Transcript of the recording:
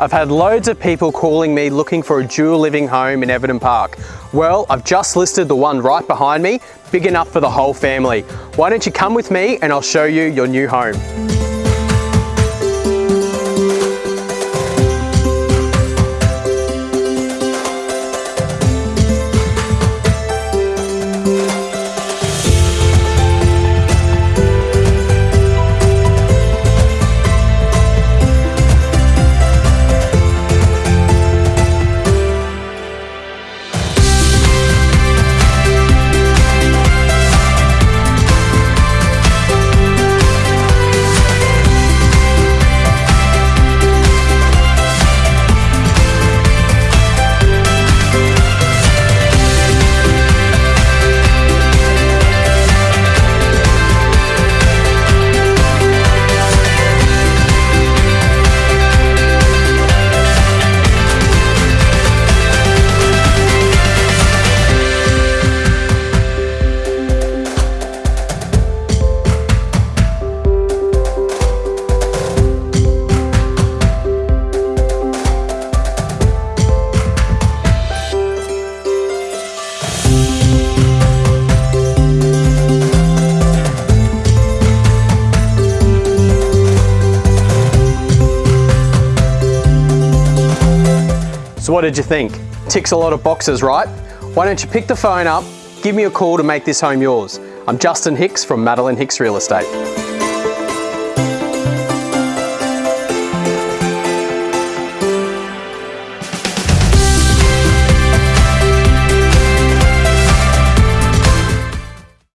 I've had loads of people calling me looking for a dual living home in Everton Park. Well, I've just listed the one right behind me, big enough for the whole family. Why don't you come with me and I'll show you your new home. So what did you think? Ticks a lot of boxes, right? Why don't you pick the phone up, give me a call to make this home yours. I'm Justin Hicks from Madeline Hicks Real Estate.